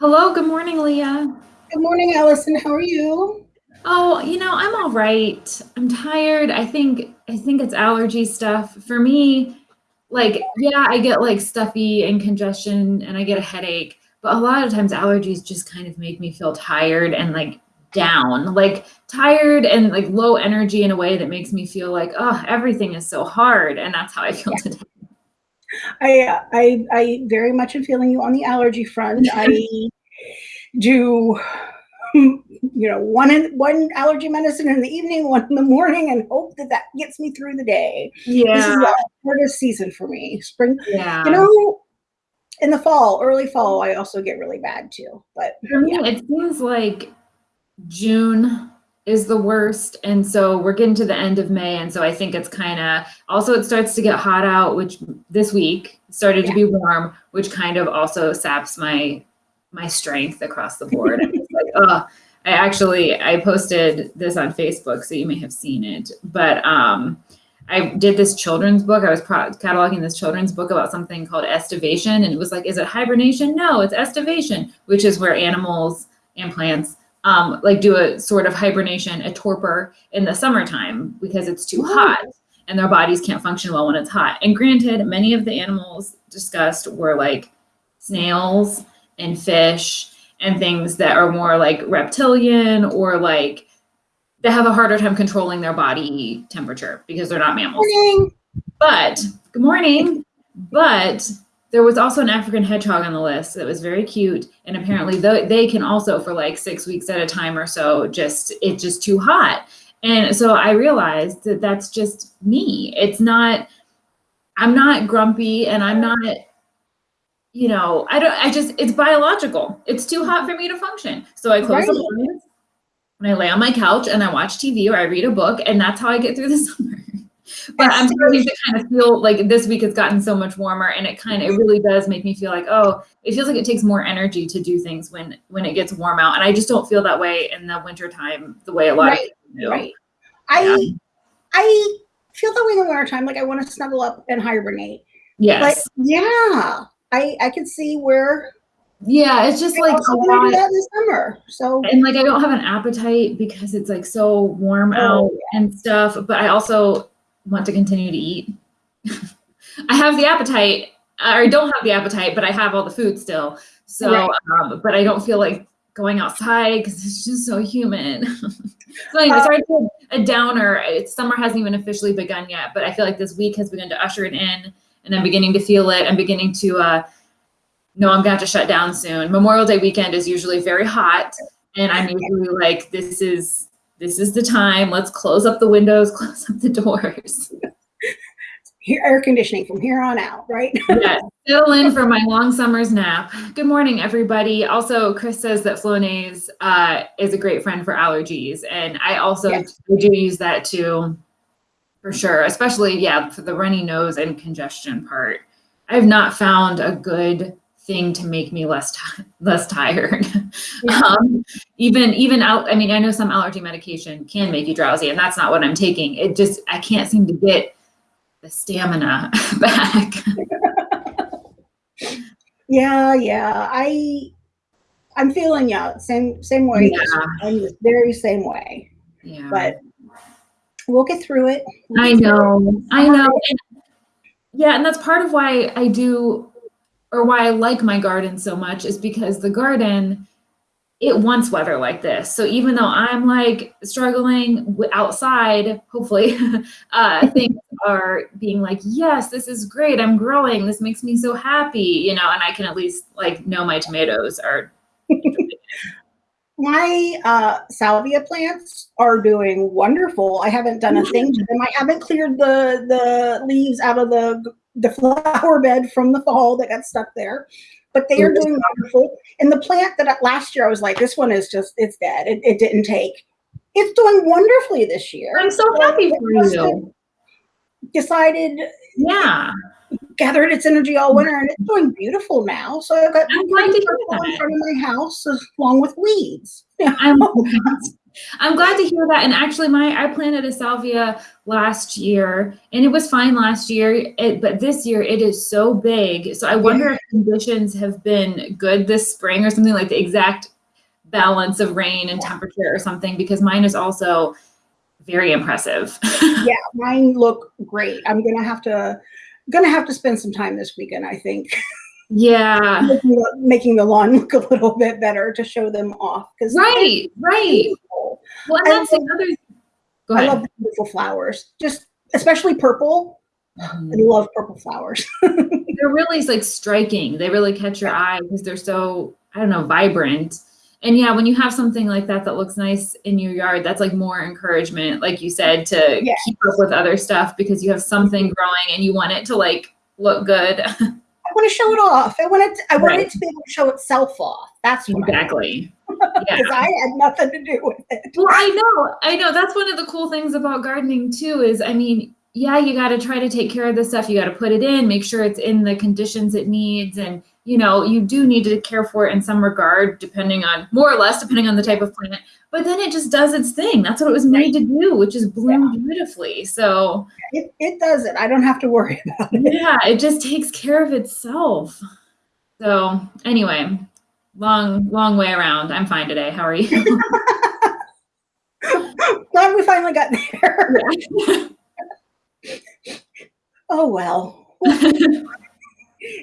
Hello, good morning, Leah. Good morning, Allison. How are you? Oh, you know, I'm all right. I'm tired. I think I think it's allergy stuff. For me, like, yeah, I get like stuffy and congestion and I get a headache, but a lot of times allergies just kind of make me feel tired and like down, like tired and like low energy in a way that makes me feel like, oh, everything is so hard. And that's how I feel Yeah. today. I, I I very much am feeling you on the allergy front. I do, um, you know, one in one allergy medicine in the evening, one in the morning, and hope that that gets me through the day. Yeah, This is the hardest season for me. Spring, Yeah. you know, in the fall, early fall, I also get really bad too. But For me, yeah, it seems like June is the worst, and so we're getting to the end of May, and so I think it's kinda also it starts to get hot out, which this week started to be warm, which kind of also saps my my strength across the board. I'm just like, oh, I actually I posted this on Facebook, so you may have seen it, but, um, I did this children's book. I was pro cataloging this children's book about something called estivation, and it was like, "Is it hibernation?" No, it's estivation, which is where animals and plants um, like do a sort of hibernation, a torpor in the summertime because it's too hot and their bodies can't function well when it's hot. And granted, many of the animals discussed were like snails and fish and things that are more like reptilian or like they have a harder time controlling their body temperature because they're not mammals. Morning. But good morning. But there was also an African hedgehog on the list that was very cute, and apparently tho- they can also for like six weeks at a time or so just it's just too hot. And so I realized that that's just me. It's not. I'm not grumpy, and I'm not. You know, I don't. I just it's biological. It's too hot for me to function. So I close the blinds and I lay on my couch and I watch TV or I read a book, and that's how I get through the summer. But I'm starting to kind of feel like this week has gotten so much warmer, and it kind of it mm-hmm. really does make me feel like, oh, it feels like it takes more energy to do things when when it gets warm out, and I just don't feel that way in the wintertime the way a lot of Right. people do. Right. Yeah. I I feel that way in the winter time. Like I want to snuggle up and hibernate. But Yes. yeah, I I can see where Yeah, it's just like a to do that in the summer. So And like I don't have an appetite because it's like so warm oh out and stuff, but I also want to continue to eat. I have the appetite, or I don't have the appetite, but I have all the food still. So, right. um, but I don't feel like going outside because it's just so humid. so anyway, Uh, sorry to a downer. It's summer hasn't even officially begun yet, but I feel like this week has begun to usher it in, and I'm beginning to feel it. I'm beginning to uh, know I'm gonna have to shut down soon. Memorial Day weekend is usually very hot, and I'm usually like, this is this is the time. Let's close up the windows, close up the doors. here, air conditioning from here on out, right? Yes, settle in for my long summer's nap. Good morning, everybody. Also, Chris says that Flonase uh, is a great friend for allergies, and I also yes. do use that too, for sure. Especially, yeah, for the runny nose and congestion part. I have not found a good thing to make me less less tired. Yeah. um, even even out. I mean, I know some allergy medication can make you drowsy, and that's not what I'm taking. It just I can't seem to get the stamina back. Yeah, yeah. I I'm feeling yeah, same same way. Yeah, I'm the very same way. yeah. But we'll get through it. We'll I get through it. know, I know. And yeah, and that's part of why I do or why I like my garden so much is because the garden, it wants weather like this. So even though I'm like struggling w- outside, hopefully, uh, things are being like, yes, this is great. I'm growing. This makes me so happy, you know, and I can at least like know my tomatoes are. My uh, salvia plants are doing wonderful. I haven't done a thing to them. I haven't cleared the the leaves out of the the flower bed from the fall that got stuck there, but they are mm-hmm. doing wonderful. And the plant that last year I was like, this one is just it's dead. It, it didn't take. It's doing wonderfully this year. I'm so happy for you. decided Yeah, gathered its energy all winter and it's doing beautiful now. So I've got I'm glad to pretty hear in front of my house along with weeds. I'm I'm glad to hear that. And actually, my I planted a salvia last year, and it was fine last year. It, but this year, it is so big. So I wonder yeah. if conditions have been good this spring or something like the exact balance of rain and temperature or something. Because mine is also very impressive. yeah, mine look great. I'm gonna have to gonna have to spend some time this weekend. I think. Yeah. making, the, making the lawn look a little bit better to show them off. Because right, right. Beautiful. Well, that's another. Go ahead. I love beautiful flowers, just especially purple. Mm-hmm. I love purple flowers. they're really like striking. They really catch your eye because they're so I don't know vibrant. And yeah, when you have something like that that looks nice in your yard, that's like more encouragement, like you said, to yes. keep up with other stuff because you have something mm-hmm. growing and you want it to like look good. I want to show it off. I want it. To, I want right. it to be able to show itself off. That's exactly. Because yeah. I had nothing to do with it. Well, I know. I know. That's one of the cool things about gardening too. Is I mean, yeah, you got to try to take care of this stuff. You got to put it in, make sure it's in the conditions it needs, and you know, you do need to care for it in some regard, depending on more or less, depending on the type of plant. But then it just does its thing. That's what it was made to do, which is bloom yeah. beautifully. So it, it does it. I don't have to worry about it. Yeah, it just takes care of itself. So anyway, long, long way around. I'm fine today. How are you? Glad we finally got there. Yeah. oh well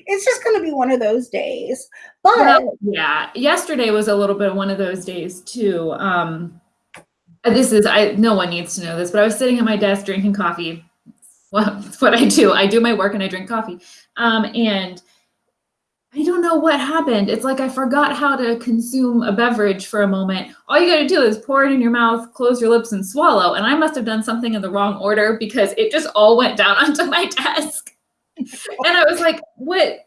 it's just going to be one of those days. But well, yeah, yesterday was a little bit one of those days too. Um, this is I no one needs to know this, but I was sitting at my desk drinking coffee. Well, that's what I do. I do my work and I drink coffee. Um, and I don't know what happened. It's like I forgot how to consume a beverage for a moment. All you got to do is pour it in your mouth, close your lips, and swallow. And I must have done something in the wrong order because it just all went down onto my desk and I was like, what?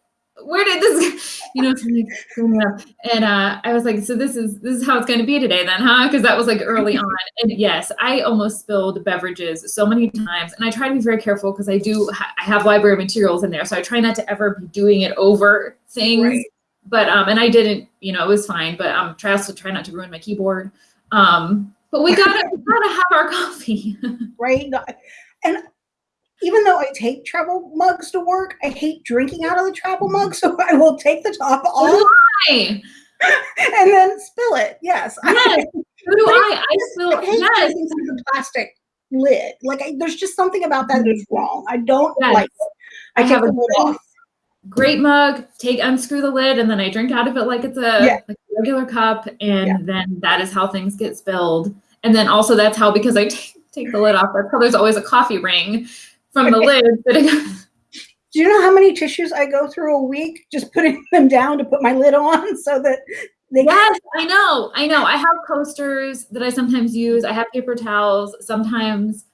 Where did this, you know, and uh, I was like, so this is this is how it's going to be today, then, huh? Because that was like early on, and yes, I almost spilled beverages so many times, and I try to be very careful because I do ha- I have library materials in there, so I try not to ever be doing it over things. Right. But um, and I didn't, you know, it was fine. But um, try also try not to ruin my keyboard. Um, but we gotta we gotta have our coffee, right? And even though I take travel mugs to work, I hate drinking out of the travel mug, so I will take the top off. Why? and then spill it. Yes. Yes. So do I. I spill I hate yes. the plastic lid. Like I, there's just something about that that's mm-hmm. wrong. I don't yes. like it. I, I have a off. Great mug. Take unscrew the lid, and then I drink out of it like it's a, yeah. like a regular cup, and yeah. then that is how things get spilled. And then also that's how because I take, take the lid off. That's how there's always a coffee ring from the lid Do you know how many tissues I go through a week just putting them down to put my lid on so that they Yes, I know. I know. I have coasters that I sometimes use. I have paper towels. Sometimes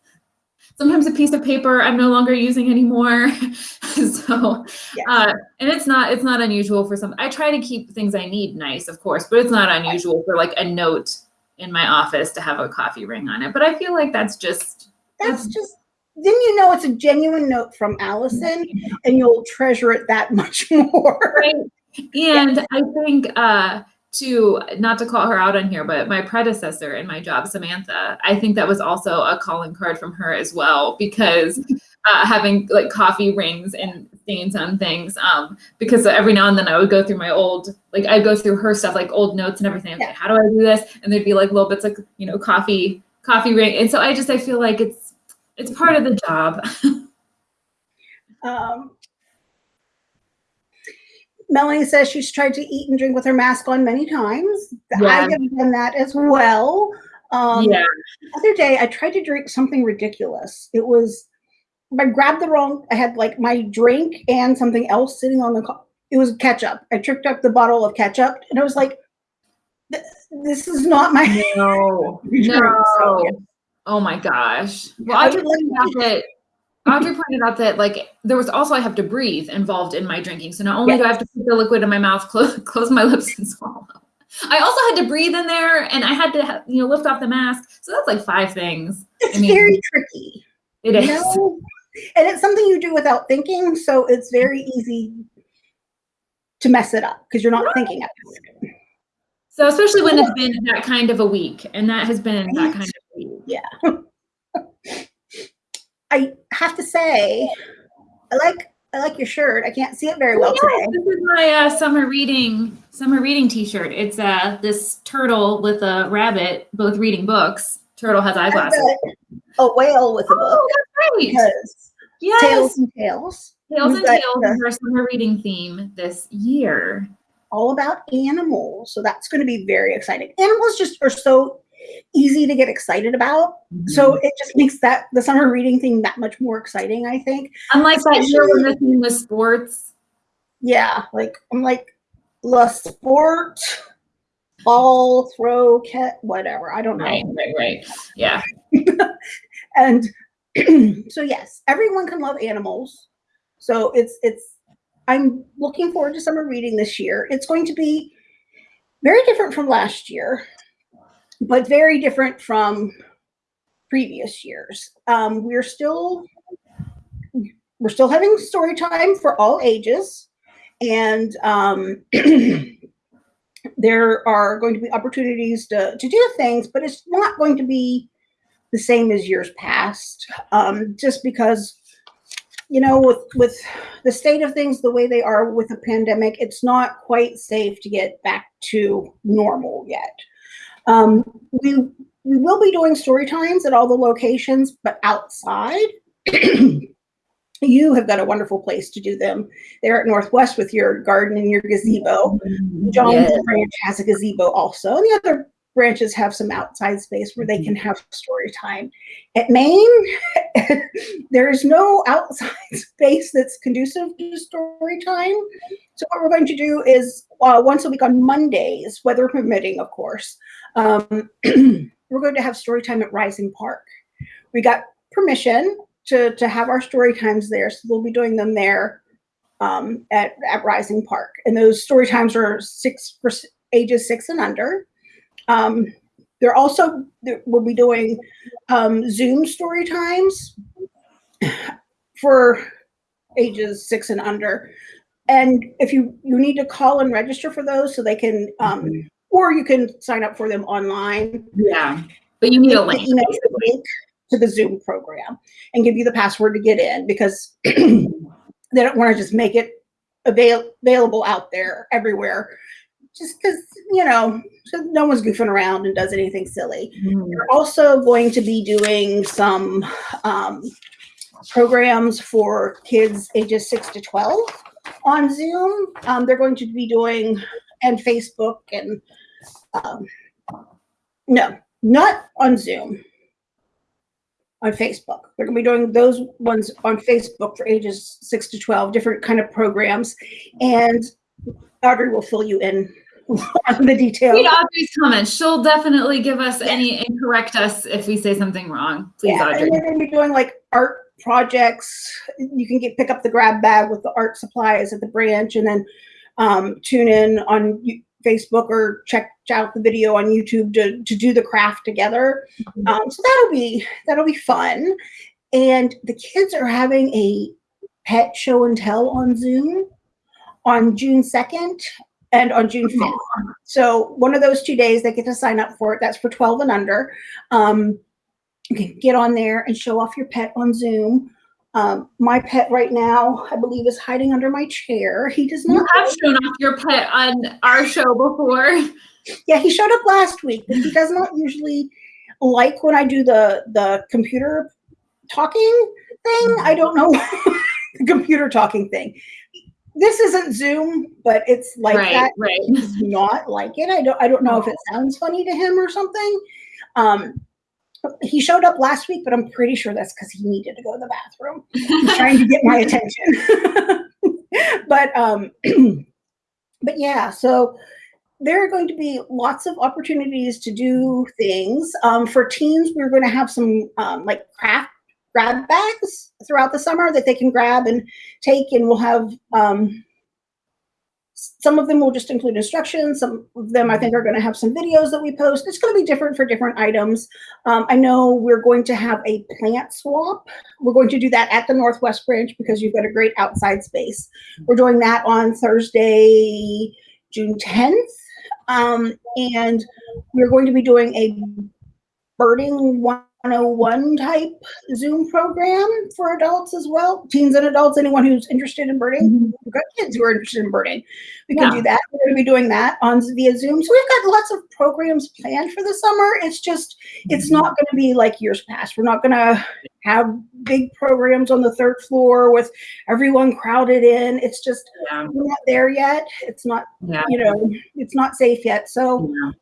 sometimes a piece of paper I'm no longer using anymore. so yes. uh, and it's not it's not unusual for some I try to keep things I need nice, of course, but it's not unusual for like a note in my office to have a coffee ring on it. But I feel like that's just that's, that's just then you know it's a genuine note from Allison and you'll treasure it that much more. Right. And yeah. I think uh to not to call her out on here, but my predecessor in my job, Samantha, I think that was also a calling card from her as well because uh, having like coffee rings and stains on things. Um, because every now and then I would go through my old, like I'd go through her stuff, like old notes and everything. Yeah. Like, how do I do this? And there'd be like little bits of you know coffee, coffee ring. And so I just I feel like it's it's part of the job. um, Melanie says she's tried to eat and drink with her mask on many times. Yeah. I have done that as well. Um, yeah. The other day, I tried to drink something ridiculous. It was, I grabbed the wrong, I had like my drink and something else sitting on the, it was ketchup. I tripped up the bottle of ketchup and I was like, this is not my. No, no. Oh my gosh. Well, Audrey pointed out that Audrey pointed out that like there was also I have to breathe involved in my drinking. So not only do I have to put the liquid in my mouth, close, close my lips and swallow. I also had to breathe in there, and I had to you know lift off the mask. So that's like five things. It's I mean, very tricky. It is, know? and it's something you do without thinking. So it's very easy to mess it up because you're not right. thinking it. So especially when it's been that kind of a week, and that has been that kind of a week. Yeah. I have to say, I like I like your shirt. I can't see it very well Oh, this is my uh, summer reading summer reading T-shirt. It's uh this turtle with a rabbit, both reading books. Turtle has eyeglasses. got a whale with a book Oh, that's right. because Yes, tails and tales. Tails and Tales is our summer reading theme this year. all about animals. So that's going to be very exciting. Animals just are so easy to get excited about. So mm-hmm. it just makes that the summer reading thing that much more exciting, I think. unlike that year when especially- the theme was sports. Yeah, like I'm like la sport, ball, throw, cat, whatever. I don't know. Right, right, right. Yeah. and so yes everyone can love animals so it's it's i'm looking forward to summer reading this year it's going to be very different from last year but very different from previous years. Um, we're still we're still having story time for all ages. And um, there are going to be opportunities to, to do things but it's not going to be the same as years past um, just because you know with with the state of things the way they are with the pandemic it's not quite safe to get back to normal yet um, we we will be doing story times at all the locations but outside you have got a wonderful place to do them there at northwest with your garden and your gazebo John's Yes. branch has a gazebo also. And the other branches have some outside space where they can have story time. At Main, there is no outside space that's conducive to story time. So what we're going to do is uh, once a week on Mondays, weather permitting, of course, um, we're going to have story time at Rising Park. We got permission to, to have our story times there, so we'll be doing them there um, at, at Rising Park. And those story times are six for ages six and under. Um, they're also, we'll be doing um, Zoom story times for ages six and under. And if you, you need to call and register for those so they can, um, or you can sign up for them online. Yeah. But you need a link. link to the Zoom program and give you the password to get in because they don't want to just make it avail- available out there everywhere. Just because, you know, so no one's goofing around and does anything silly. Mhm. We're also going to be doing some um, programs for kids ages six to 12 on Zoom. Um, they're going to be doing, and Facebook and, um, no, not on Zoom. On Facebook. we're going to be doing those ones on Facebook for ages six to 12, different kind of programs. And Audrey will fill you in on the details. Read Audrey's comments. She'll definitely give us any and correct us if we say something wrong. Please, yeah, Audrey. and they're going to be doing like art projects. You can get pick up the grab bag with the art supplies at the branch, and then um, tune in on Facebook or check out the video on YouTube to to do the craft together. Mhm. Um, so that'll be that'll be fun. And the kids are having a pet show and tell on Zoom on June second and on June fifth. So one of those two days they get to sign up for it. That's for 12 and under. Um, you can get on there and show off your pet on Zoom. Um, my pet right now, I believe, is hiding under my chair. He does not. You have shown off your pet on our show before. Yeah, he showed up last week, but he does not usually like when I do the the computer talking thing. I don't know the computer talking thing. This isn't Zoom, but it's like right, that. right. He does not like it. I don't. I don't know if it sounds funny to him or something. Um, he showed up last week, but I'm pretty sure that's because he needed to go to the bathroom. He's trying to get my attention. but um, but yeah, so there are going to be lots of opportunities to do things. Um, for teens, we're going to have some um, like craft grab bags throughout the summer that they can grab and take, and we'll have um, some of them will just include instructions. Some of them I think are going to have some videos that we post. It's going to be different for different items. Um, I know we're going to have a plant swap. We're going to do that at the Northwest branch because you've got a great outside space. We're doing that on Thursday, June 10th. Um, and we're going to be doing a birding 101 type Zoom program for adults as well, teens and adults, anyone who's interested in birding. We've got kids who are interested in birding. We can Yeah. do that. We're going to be doing that on via Zoom. So we've got lots of programs planned for the summer. It's just, it's Mm-hmm. not going to be like years past. We're not going to have big programs on the third floor with everyone crowded in. It's just, Yeah. we're not there yet. It's not, Yeah. you know, it's not safe yet. So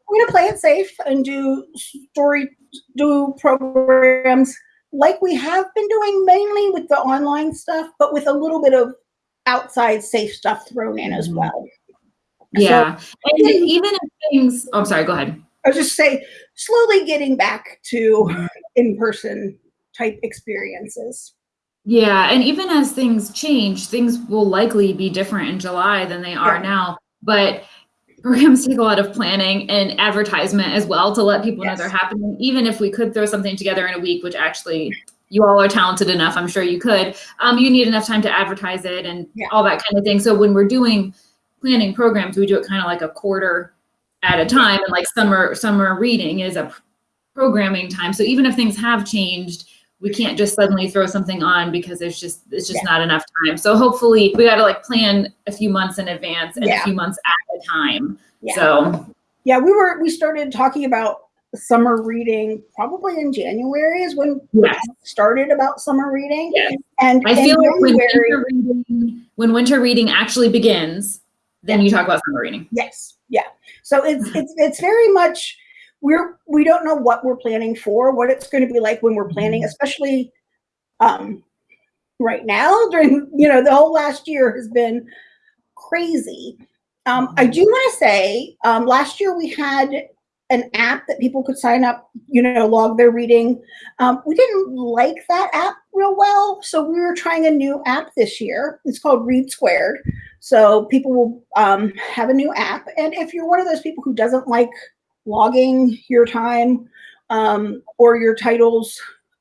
we're gonna play it safe and do story do programs like we have been doing mainly with the online stuff, but with a little bit of outside safe stuff thrown in as Mhm. well. Yeah. and getting- even if things, oh, I'm sorry, go ahead. I was just say slowly getting back to Mm-hmm. in-person type experiences. Yeah. And even as things change, things will likely be different in July than they are Yeah. now. But programs take a lot of planning and advertisement as well to let people know they're happening. Even if we could throw something together in a week, which actually you all are talented enough, I'm sure you could. Um, you need enough time to advertise it and Yeah. all that kind of thing. So when we're doing planning programs, we do it kind of like a quarter at a time. And like summer summer reading is a programming time. So even if things have changed, we can't just suddenly throw something on because there's just it's just Yeah. not enough time. So hopefully we got to like plan a few months in advance and Yeah. a few months at a time. Yeah. So Yeah, we were we started talking about summer reading probably in January is when we started about summer reading. Yes. And I feel like when winter reading when winter reading actually begins, then you talk about summer reading. Yes, yeah. So it's it's it's very much we're we don't know what we're planning for, what it's going to be like when we're planning, especially um right now during you know the whole last year has been crazy. Um, I do want to say um, last year we had an app that people could sign up, you know, log their reading. Um, we didn't like that app real well, so we were trying a new app this year. It's called Read Squared. So people will um, have a new app, and if you're one of those people who doesn't like logging your time um, or your titles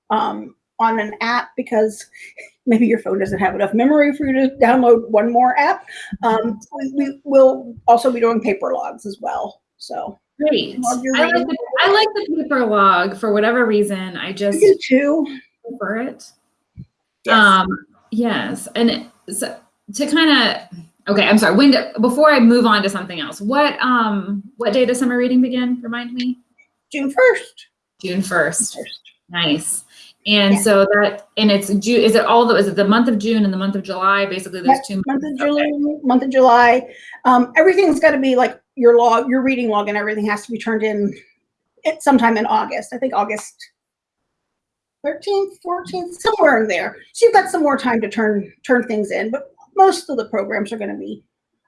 um, on an app because maybe your phone doesn't have enough memory for you to download one more app, um, we, we will also be doing paper logs as well. So Great. I like, the, I like the paper log for whatever reason. I just do too. prefer it. Yes. Um, yes, and so to kind of okay, I'm sorry. When do, before I move on to something else, what um what day does summer reading begin? Remind me. June first. June first. Nice. And Yeah. so that and it's June. Is it all the? Is it the month of June and the month of July? Basically, those Yep, two month of months. July, month of July. Um, everything's got to be like your log, your reading log, and everything has to be turned in at sometime in August. I think August thirteenth, fourteenth, somewhere in there. So you've got some more time to turn turn things in. But most of the programs are going to be,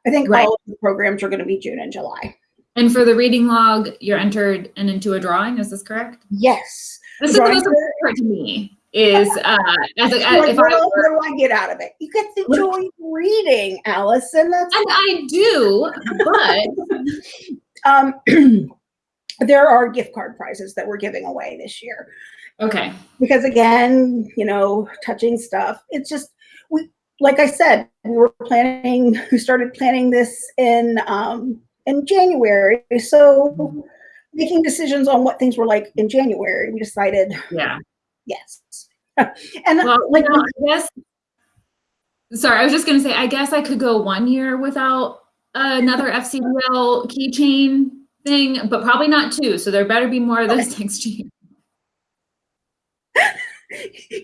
I think, Right. all of the programs are going to be June and July. And for the reading log, you're entered and into a drawing. Is this correct? Yes. This is the most important part to me. Is uh, as a, if what, I do I get out of it? You get to enjoy reading, Allison. That's and I do, but um, there are gift card prizes that we're giving away this year. okay. because again, you know, touching stuff. It's just we like I said, we were planning we started planning this in um in January. So making decisions on what things were like in January, we decided Yeah. yes. and Well, like you know, I guess. Sorry, I was just gonna say. I guess I could go one year without another FCDL keychain thing, but probably not two. So there better be more of those next year.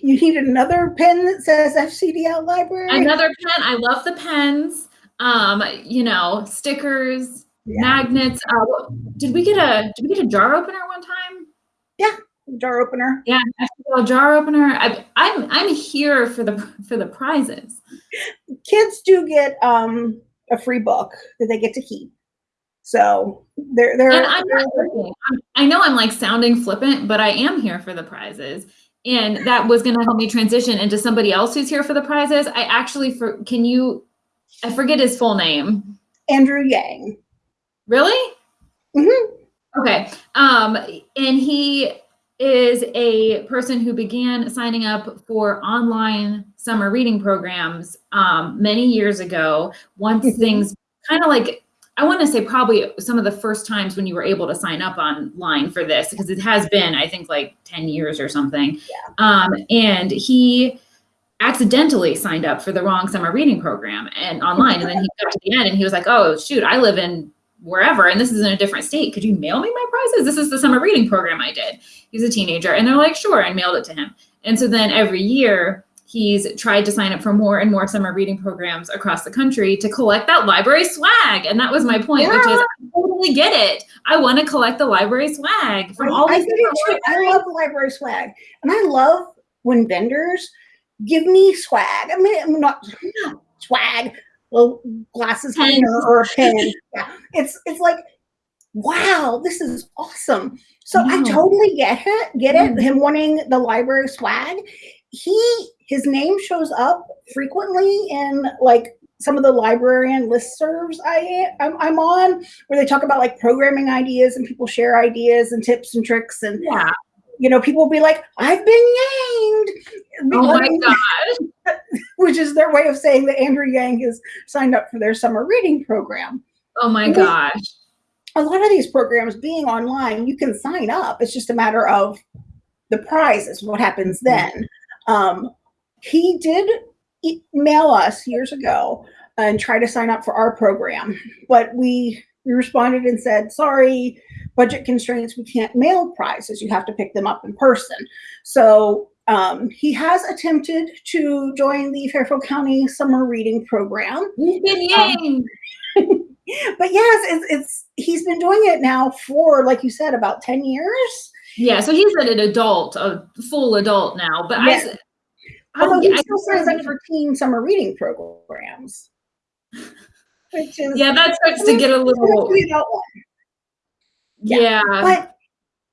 You need another pen that says FCDL library. Another pen. I love the pens. Um, you know, stickers, Yeah. magnets. Uh, did we get a did we get a jar opener one time? Yeah, jar opener. Yeah, FCDL jar opener. I, I'm I'm here for the for the prizes. Kids do get um a free book that they get to keep. So they're they're, And I'm not joking. I know I'm like sounding flippant, but I am here for the prizes. And that was going to help me transition into somebody else who's here for the prizes. I actually for can you I forget his full name. Andrew Yang. Really? Mhm. Okay. Um and he is a person who began signing up for online summer reading programs um many years ago once Mhm. things kind of like I want to say probably some of the first times when you were able to sign up online for this because it has been I think like 10 years or something. Yeah. Um, and he accidentally signed up for the wrong summer reading program and online and then he got to the end and he was like, "Oh, shoot, I live in wherever and this is in a different state. Could you mail me my prizes? This is the summer reading program I did." He's a teenager and they're like, "Sure," and mailed it to him. And so then every year he's tried to sign up for more and more summer reading programs across the country to collect that library swag. And that was my point, which is I totally get it. I want to collect the library swag from all I these do too. I love the library swag, and I love when vendors give me swag. I mean, I'm not swag, little glasses or a pen. Yeah, it's it's like, wow, this is awesome. So I totally get it. Get it. Mhm. Him wanting the library swag. He his name shows up frequently in like some of the librarian listservs I I'm, I'm on where they talk about like programming ideas and people share ideas and tips and tricks and Yeah. you know people will be like I've been yanked Oh my god. which is their way of saying that Andrew Yang has signed up for their summer reading program. Oh my Because- gosh. A lot of these programs being online, you can sign up. It's just a matter of the prizes, what happens then. Um, he did mail us years ago and try to sign up for our program, but we, we responded and said, sorry, budget constraints, we can't mail prizes. You have to pick them up in person. So um, he has attempted to join the Fairfield County Summer Reading Program. Yanked. But yes, it's, it's he's been doing it now for, like you said, about 10 years. Yeah, so he's an adult, a full adult now. But Yes. I, I, Although he still signs up for teen summer reading programs. Which is yeah, that starts to get a little. one. Yeah. But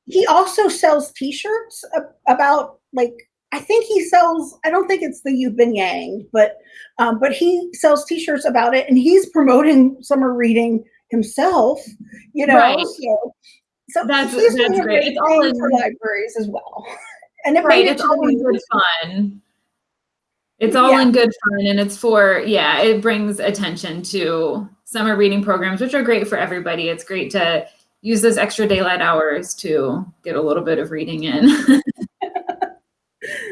he also sells T-shirts about like I think he sells. I don't think it's the You've Been Yang, but um, but he sells T-shirts about it, and he's promoting summer reading himself. You know, Right. so, so That's- that's great. great It's all in- for libraries as well. And it right. It's all in good fun. It's all Yeah. in good fun, and it's for yeah. It brings attention to summer reading programs, which are great for everybody. It's great to use those extra daylight hours to get a little bit of reading in.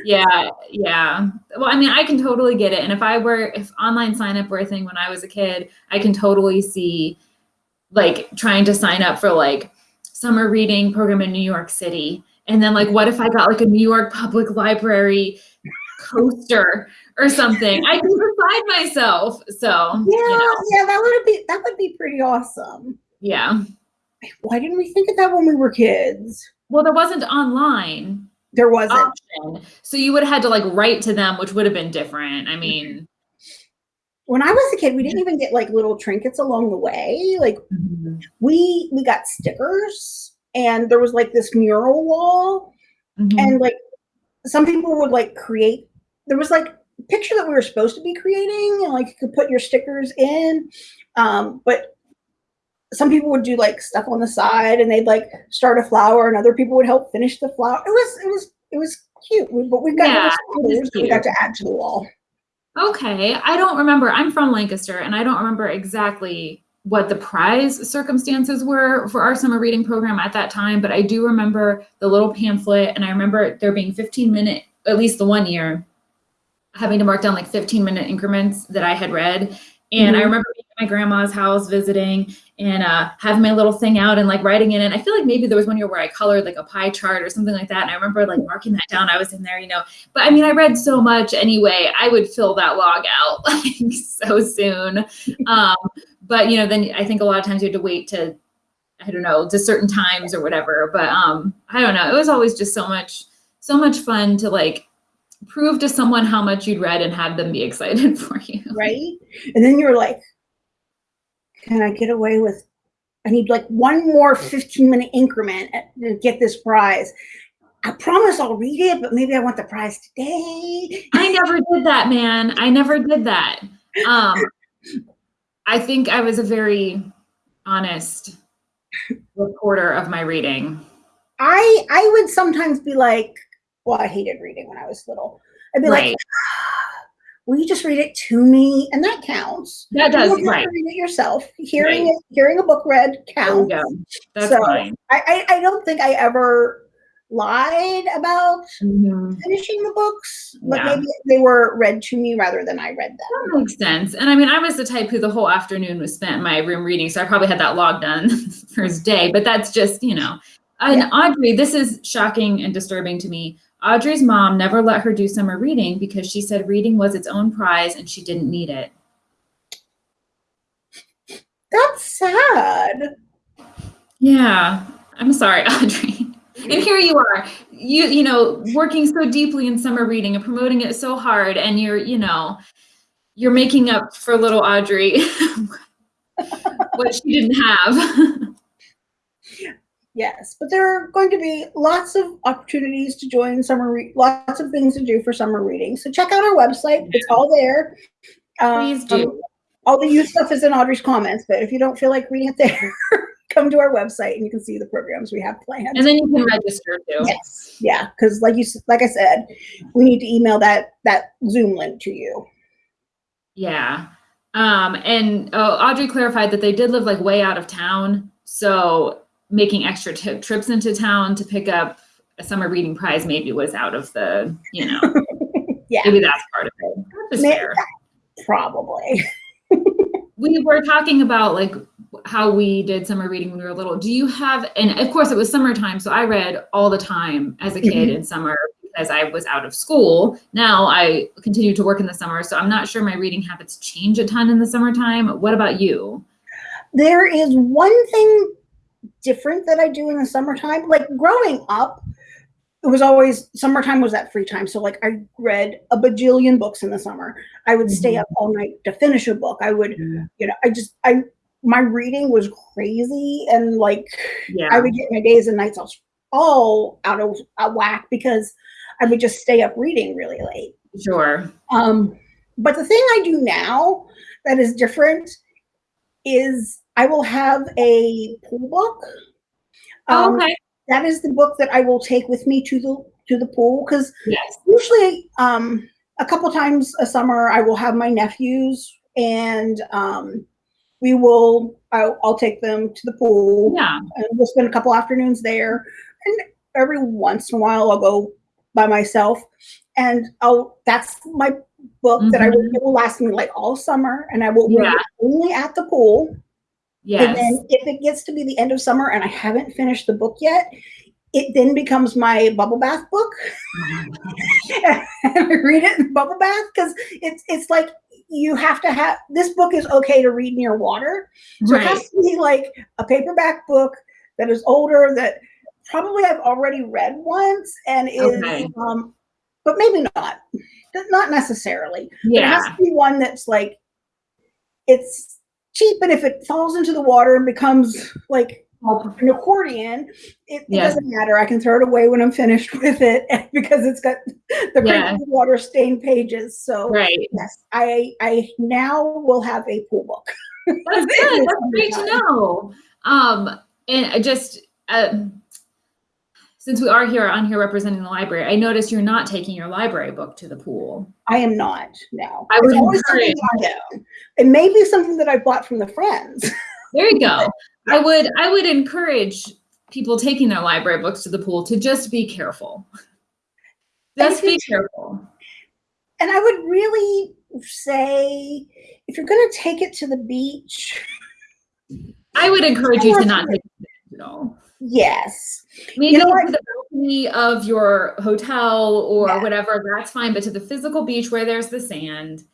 yeah, yeah. Well, I mean, I can totally get it. And if I were, if online sign up were a thing when I was a kid, I can totally see like trying to sign up for like summer reading program in New York City. And then like, what if I got like a New York Public Library coaster or something? I can decide myself. So, Yeah, you know, yeah, that would be that would be pretty awesome. yeah. Why didn't we think of that when we were kids? Well, there wasn't online There wasn't. option. So you would have had to like write to them, which would have been different. I mm-hmm. mean, when I was a kid, we didn't even get like little trinkets along the way. Like we we got stickers and there was like this mural wall Mhm. and like some people would like create there was like a picture that we were supposed to be creating and like you could put your stickers in um but some people would do like stuff on the side and they'd like start a flower and other people would help finish the flower it was it was it was cute but we've got Yeah, little it is stickers that we got to add to the wall Okay, I don't remember. I'm from Lancaster and I don't remember exactly what the prize circumstances were for our summer reading program at that time, but I do remember the little pamphlet and I remember there being 15 minute, at least the one year, having to mark down like 15 minute increments that I had read. And I Mhm. remember being at my grandma's house visiting and uh, having my little thing out and like writing in it. And I feel like maybe there was one year where I colored like a pie chart or something like that. And I remember like marking that down. I was in there, you know, but I mean, I read so much anyway. I would fill that log out like so soon. Um, but you know, then I think a lot of times you have to wait to, I don't know, to certain times or whatever. But um, I don't know. It was always just so much, so much fun to like prove to someone how much you'd read and have them be excited for you. right? And then you're like, can I get away with? I need like one more 15 minute increment to get this prize. I promise I'll read it, but maybe I want the prize today. I never did that, man. I never did that. Um, I think I was a very honest reporter of my reading. I I would sometimes be like, well, I hated reading when I was little. I'd be like, Right. will you just read it to me? And that counts. That does, to right. Read it yourself. Hearing Right. it, hearing a book read counts. That's So, fine. I, I, I don't think I ever lied about Mhm. finishing the books, but Yeah. maybe they were read to me rather than I read them. That makes sense. And I mean, I was the type who the whole afternoon was spent in my room reading, so I probably had that log done first day. But that's just, you know. And Yeah. Audrey, this is shocking and disturbing to me. Audrey's mom never let her do summer reading because she said reading was its own prize and she didn't need it. That's sad. Yeah, I'm sorry, Audrey. And here you are, you you know, working so deeply in summer reading and promoting it so hard, and you're you know, you're making up for little Audrey what she didn't have. Yes, but there are going to be lots of opportunities to join summer, lots of things to do for summer reading. So check out our website; it's all there. Um, Please do. all the youth stuff is in Audrey's comments, but if you don't feel like reading it there, come to our website and you can see the programs we have planned. And then you can register too. yes, yeah, because like you, like I said, we need to email that that Zoom link to you. Yeah. Um, and oh, Audrey clarified that they did live like way out of town. So making extra trips into town to pick up a summer reading prize maybe was out of the, you know, Yeah, maybe that's part of it. That's May- fair. probably. we were talking about like how we did summer reading when we were little. Do you have, and of course it was summertime, so I read all the time as a kid mm-hmm. in summer because I was out of school. Now I continue to work in the summer, so I'm not sure my reading habits change a ton in the summertime. What about you? There is one thing different that I do in the summertime. Like growing up, it was always summertime was that free time. So like I read a bajillion books in the summer. I would stay Mhm. up all night to finish a book. I would, you know, I just I my reading was crazy and like Yeah. I would get my days and nights all all out of out whack because I would just stay up reading really late. Sure. Um, but the thing I do now that is different is I will have a pool book. Um, okay. That is the book that I will take with me to the to the pool because Yes. usually um, a couple times a summer I will have my nephews and um, we will I'll, I'll take them to the pool Yeah. and we'll spend a couple afternoons there. And every once in a while, I'll go by myself, and I'll that's my book that I will, Mhm. it will last me like all summer, and I will read Yeah. only at the pool. And then if it gets to be the end of summer and I haven't finished the book yet, it then becomes my bubble bath book. and I read it in bubble bath because it's it's like you have to have this book is okay to read near water. So it has to be like a paperback book that is older that probably I've already read once and is Okay. um but maybe not. Not necessarily. But it has to be one that's like it's cheap and if it falls into the water and becomes like an accordion, it, it Yes. doesn't matter. I can throw it away when I'm finished with it because it's got the Yeah. water stained pages. So Right. yes, I I now will have a pool book. That's good. That's great to know. Um, and I just um, since we are here on here representing the library, I noticed you're not taking your library book to the pool. I am not now. I would always something encourage- I own. It may be something that I bought from the friends. There you go. I would I would encourage people taking their library books to the pool to just be careful. Just be careful. And I would really say if you're going to take it to the beach, I would encourage you to not take it at all. Yes. Maybe know to the balcony of your hotel or Yeah. whatever, that's fine. But to the physical beach where there's the sand,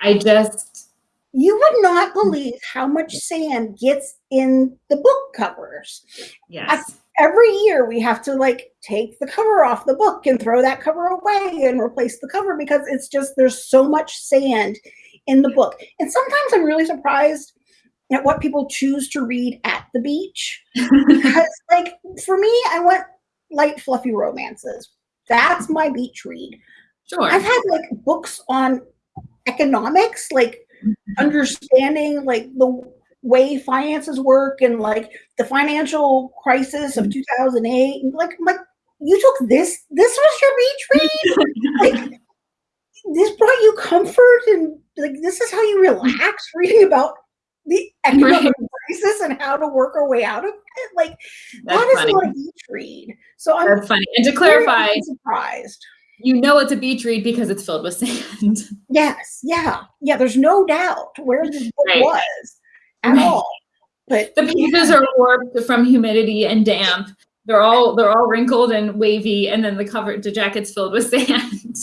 I just You would not mm. believe how much sand gets in the book covers. yes. Every year we have to like take the cover off the book and throw that cover away and replace the cover because it's just there's so much sand in the book. And sometimes I'm really surprised at what people choose to read at the beach. because like for me, I want light, fluffy romances. That's my beach read. Sure. I've had like books on economics, like mm-hmm. understanding like the way finances work and like the financial crisis of mm-hmm. 2008. Like, like you took this. This was your beach read. like, this brought you comfort and like this is how you relax reading about the economic right. crisis and how to work our way out of it. Like That's that is funny. not a beach read. So I'm That's funny. And to clarify, surprised. You know it's a beach read because it's filled with sand. Yes, yeah, yeah. There's no doubt where this book right. was at right. all. But the pages yeah. are warped from humidity and damp. They're all they're all wrinkled and wavy, and then the cover the jacket's filled with sand.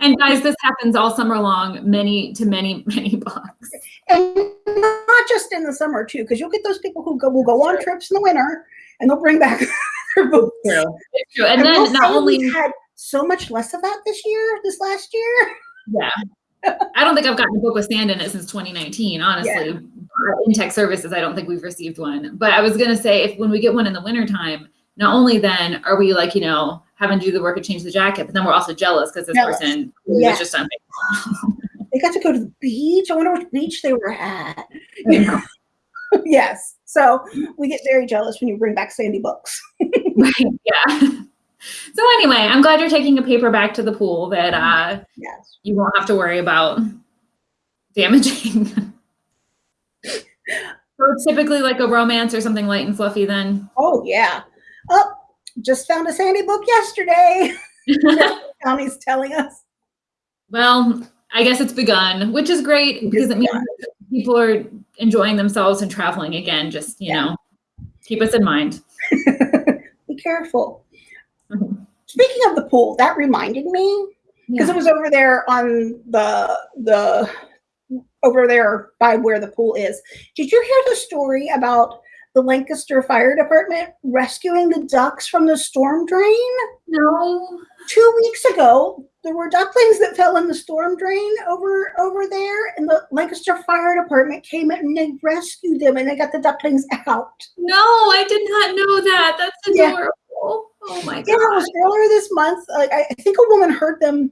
And guys, this happens all summer long, many to many, many books. And not just in the summer too, because you'll get those people who go will go on trips in the winter and they'll bring back their books. True. true. And, and then not only had so much less of that this year, this last year. Yeah. I don't think I've gotten a book with sand in it since 2019, honestly. Yeah. In tech services, I don't think we've received one. But I was gonna say if when we get one in the wintertime, not only then are we like, you know, having to do the work and change the jacket, but then we're also jealous because this jealous. person yeah. was just on They got to go to the beach. I wonder which beach they were at. yes. So we get very jealous when you bring back Sandy books. right. Yeah. So anyway, I'm glad you're taking a paper back to the pool that uh, yes. you won't have to worry about damaging. so typically like a romance or something light and fluffy then. Oh yeah. Oh, just found a Sandy book yesterday. Connie's telling us. Well, I guess it's begun, which is great because it means people are enjoying themselves and traveling again. Just, you yeah. know, keep us in mind. Be careful. Mm-hmm. Speaking of the pool, that reminded me because yeah. it was over there on the the over there by where the pool is. Did you hear the story about the Lancaster Fire Department rescuing the ducks from the storm drain? No. Two weeks ago, there were ducklings that fell in the storm drain over over there, and the Lancaster Fire Department came in and they rescued them and they got the ducklings out. No, I did not know that. That's adorable. Yeah. Oh my god. Yeah, it was earlier this month. Like I, I think a woman heard them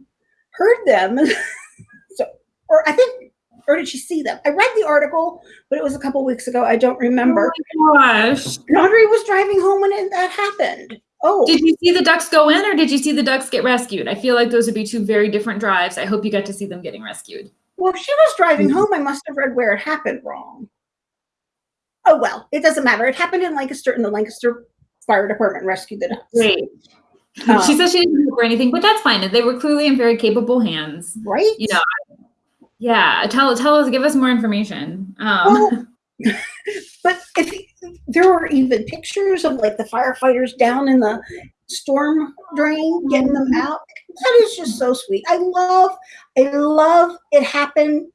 heard them. so or I think or did she see them? I read the article, but it was a couple weeks ago. I don't remember. Oh my gosh. Audrey was driving home when it, that happened. Oh. Did you see the ducks go in or did you see the ducks get rescued? I feel like those would be two very different drives. I hope you got to see them getting rescued. Well, if she was driving mm-hmm. home, I must have read where it happened wrong. Oh, well, it doesn't matter. It happened in Lancaster, and the Lancaster Fire Department rescued the ducks. Great. Um, she says she didn't know for anything, but that's fine. They were clearly in very capable hands. Right. You know, yeah, tell tell us, give us more information. Um, well, but if there were even pictures of like the firefighters down in the storm drain getting them out. That is just so sweet. I love, I love it happened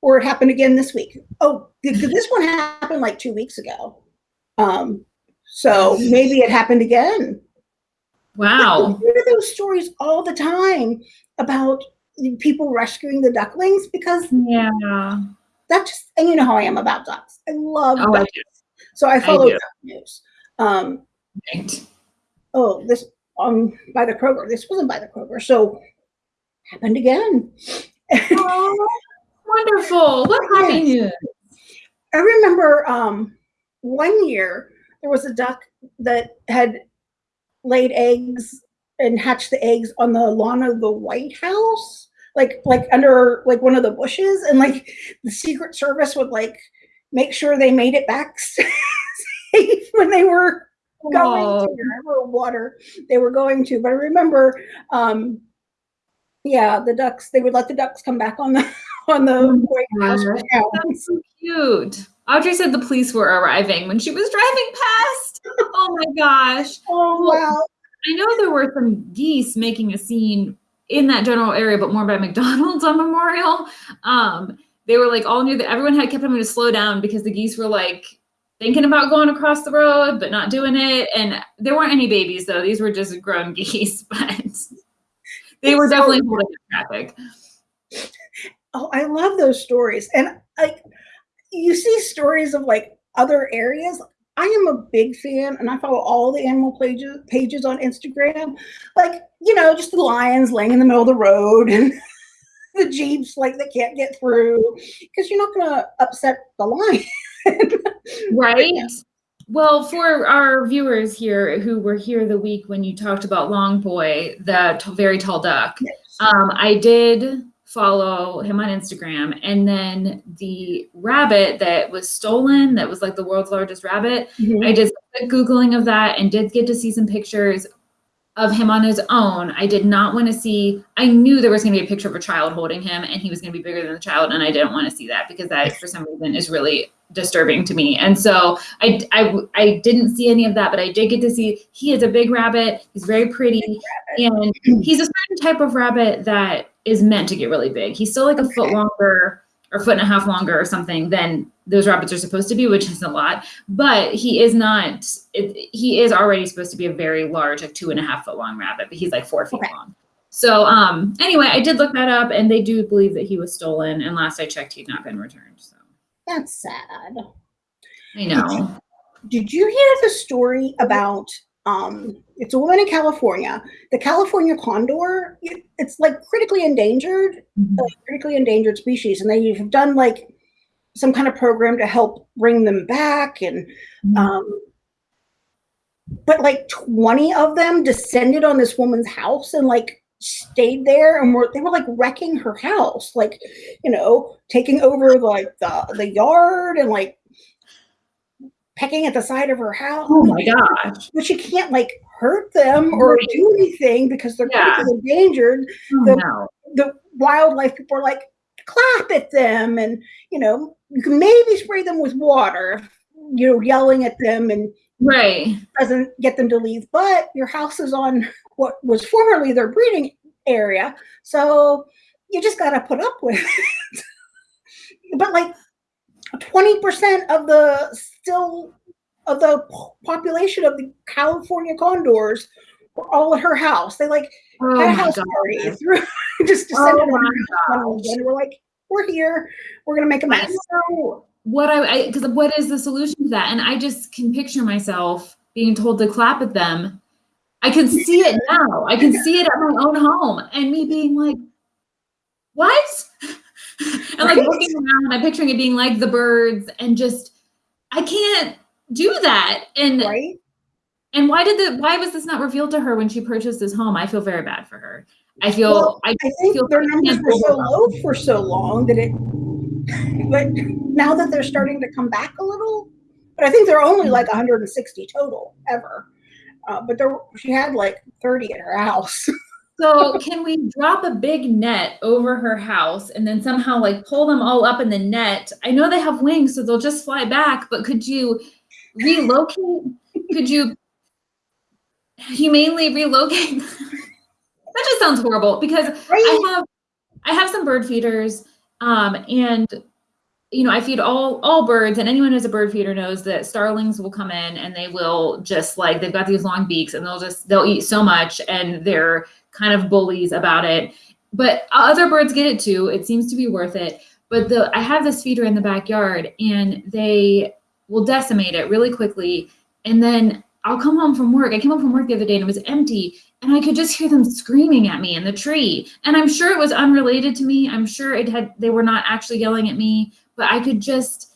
or it happened again this week. Oh, this one happened like two weeks ago. Um, so maybe it happened again. Wow. I hear those stories all the time about people rescuing the ducklings because yeah, that just and you know how I am about ducks. I love oh, ducks. I so I follow I duck news. Um, right. Oh, this um by the Kroger. This wasn't by the Kroger. So happened again. oh, wonderful! What happy news? I remember um one year there was a duck that had laid eggs and hatch the eggs on the lawn of the White House, like like under like one of the bushes, and like the Secret Service would like make sure they made it back safe when they were going to whatever water they were going to. But I remember, um, yeah, the ducks. They would let the ducks come back on the on the oh White House. That's so cute. Audrey said the police were arriving when she was driving past. Oh my gosh. Oh wow. I know there were some geese making a scene in that general area, but more by McDonald's on Memorial. Um, they were like all near that everyone had kept having to slow down because the geese were like thinking about going across the road but not doing it. And there weren't any babies though; these were just grown geese, but they were definitely holding the traffic. Oh, I love those stories, and like you see stories of like other areas. I am a big fan and I follow all the animal pages pages on Instagram. Like, you know, just the lions laying in the middle of the road and the Jeeps like they can't get through because you're not gonna upset the lion. right. Well, for our viewers here who were here the week when you talked about Long Boi, the very tall duck, yes. Um, I did follow him on Instagram, and then the rabbit that was stolen, that was like the world's largest rabbit. Mhm. I did googling of that and did get to see some pictures of him on his own. I did not want to see. I knew there was going to be a picture of a child holding him, and he was going to be bigger than the child, and I didn't want to see that because that, for some reason, is really disturbing to me. And so I, I, I didn't see any of that, but I did get to see. He is a big rabbit. He's very pretty, and he's a certain type of rabbit that is meant to get really big. He's still like a foot longer or foot and a half longer or something than those rabbits are supposed to be, which is a lot. But he is not. It, he is already supposed to be a very large, like two and a half foot long rabbit, but he's like four feet Okay. long. So um, anyway, I did look that up, and they do believe that he was stolen. And last I checked, he'd not been returned. So That's sad. I know. Did you hear the story about um it's a woman in California. The California condor, it, it's like critically endangered, like critically endangered species and they have done like some kind of program to help bring them back and um but like 20 of them descended on this woman's house and like stayed there and were they were like wrecking her house like you know taking over like the the yard and like pecking at the side of her house Oh my gosh. but you can't like hurt them or Right. do anything because they're Yeah. endangered Oh, The- no. the wildlife people are like clap at them and you know you can maybe spray them with water you know yelling at them and Right. doesn't get them to leave but your house is on what was formerly their breeding area so you just got to put up with it but like 20% of the still of the population of the california condors were all at her house they like Oh had a house god. party through just oh descended Oh on my her house one. We're like, we're here. We're gonna make a mess. what I because what is the solution to that? And I just can picture myself being told to clap at them. I can see it now. I can see it at my own home, and me being like, "What?" and like looking around, I'm picturing it being like the birds, and just I can't do that. And Right? and why did the why was this not revealed to her when she purchased this home? I feel very bad for her. I feel Well, I I think feel their numbers were so low for so long that it but now that they're starting to come back a little, but I think they're only like 160 total ever. Uh, but there she had like 30 in her house. So can we drop a big net over her house and then somehow like pull them all up in the net? I know they have wings, so they'll just fly back, but could you relocate? could you humanely relocate? that just sounds horrible because right? I have I have some bird feeders, um, and you know I feed all all birds, and anyone who's a bird feeder knows that starlings will come in and they will just like they've got these long beaks and they'll just they'll eat so much and they're kind of bullies about it. But other birds get it too. It seems to be worth it. But the I have this feeder in the backyard and they will decimate it really quickly. And then I'll come home from work. I came home from work the other day and it was empty and I could just hear them screaming at me in the tree. And I'm sure it was unrelated to me. I'm sure it had they were not actually yelling at me, but I could just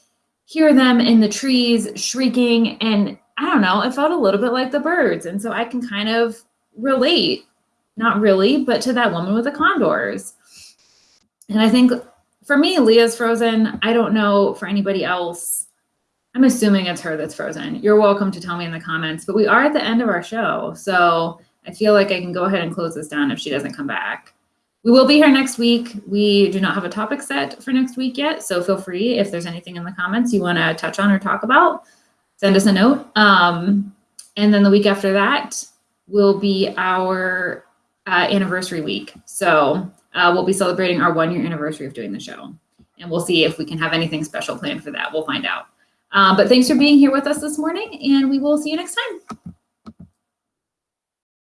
hear them in the trees shrieking and I don't know, it felt a little bit like the birds. And so I can kind of relate, not really, but to that woman with the condors. And I think for me, Leah's frozen. I don't know for anybody else. I'm assuming it's her that's frozen. You're welcome to tell me in the comments, but we are at the end of our show. So I feel like I can go ahead and close this down if she doesn't come back. We will be here next week. We do not have a topic set for next week yet. So feel free if there's anything in the comments you want to touch on or talk about, send us a note. Um, and then the week after that will be our uh, anniversary week. So uh, we'll be celebrating our one year anniversary of doing the show. And we'll see if we can have anything special planned for that. We'll find out. Um, but thanks for being here with us this morning, and we will see you next time.